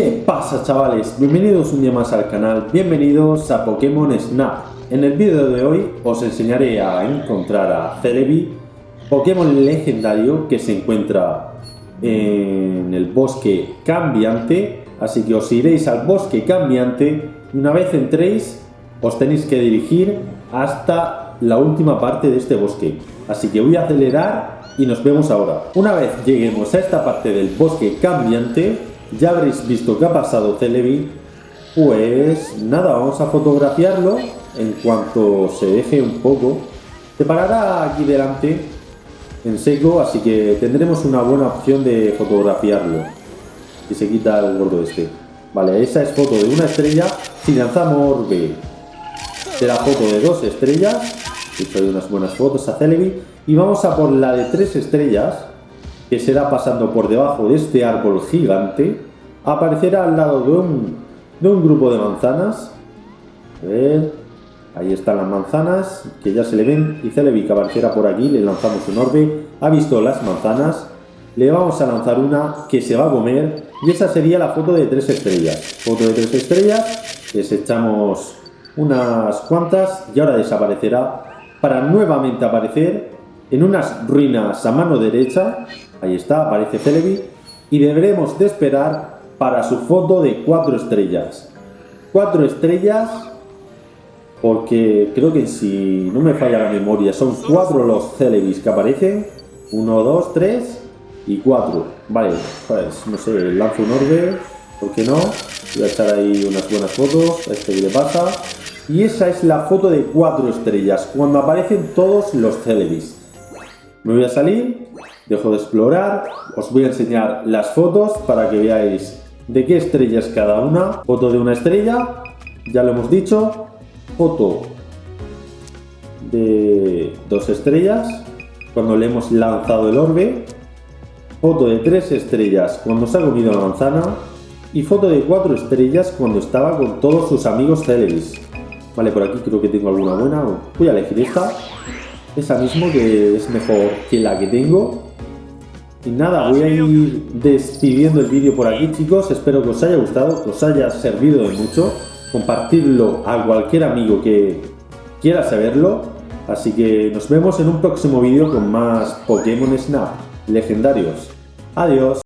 ¿Qué pasa chavales? Bienvenidos un día más al canal, bienvenidos a Pokémon Snap. En el vídeo de hoy os enseñaré a encontrar a Celebi, Pokémon legendario que se encuentra en el bosque cambiante, así que os iréis al bosque cambiante y una vez entréis os tenéis que dirigir hasta la última parte de este bosque. Así que voy a acelerar y nos vemos ahora. Una vez lleguemos a esta parte del bosque cambiante, ya habréis visto que ha pasado Celebi, pues nada, vamos a fotografiarlo en cuanto se deje un poco. Se parará aquí delante en seco, así que tendremos una buena opción de fotografiarlo. Y se quita el gordo este. Vale, esa es foto de una estrella. Si lanzamos orbe, será foto de dos estrellas. He unas buenas fotos a Celebi. Y vamos a por la de tres estrellas que será pasando por debajo de este árbol gigante, aparecerá al lado de un, de un grupo de manzanas. A ver, ahí están las manzanas, que ya se le ven, y Celebi aparecerá por aquí, le lanzamos un orbe, ha visto las manzanas, le vamos a lanzar una que se va a comer, y esa sería la foto de tres estrellas. Foto de tres estrellas, les echamos unas cuantas, y ahora desaparecerá, para nuevamente aparecer en unas ruinas a mano derecha, Ahí está, aparece Celebi. Y deberemos de esperar para su foto de cuatro estrellas. Cuatro estrellas porque creo que si no me falla la memoria son cuatro los Celebis que aparecen. Uno, dos, tres y cuatro. Vale, pues no sé, lanzo un orbe, ¿por qué no? Voy a echar ahí unas buenas fotos, a este que le pasa. Y esa es la foto de cuatro estrellas, cuando aparecen todos los Celebis. Me voy a salir, dejo de explorar, os voy a enseñar las fotos para que veáis de qué estrella es cada una. Foto de una estrella, ya lo hemos dicho. Foto de dos estrellas, cuando le hemos lanzado el orbe. Foto de tres estrellas cuando se ha comido la manzana. Y foto de cuatro estrellas cuando estaba con todos sus amigos Celebis. Vale, por aquí creo que tengo alguna buena. Voy a elegir esta esa mismo que es mejor que la que tengo. Y nada, voy a ir despidiendo el vídeo por aquí chicos, espero que os haya gustado, que os haya servido de mucho, compartirlo a cualquier amigo que quiera saberlo, así que nos vemos en un próximo vídeo con más Pokémon Snap legendarios. Adiós.